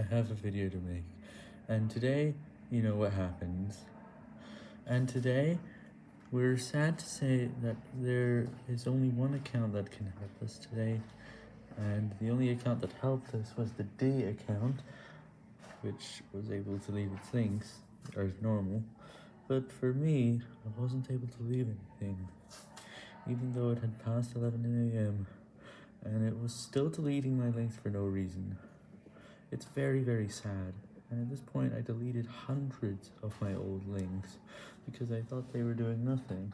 I have a video to make, and today, you know what happens. And today, we're sad to say that there is only one account that can help us today, and the only account that helped us was the D account, which was able to leave its links, as normal, but for me, I wasn't able to leave anything, even though it had passed 11am, and it was still deleting my links for no reason. It's very, very sad, and at this point I deleted hundreds of my old links, because I thought they were doing nothing.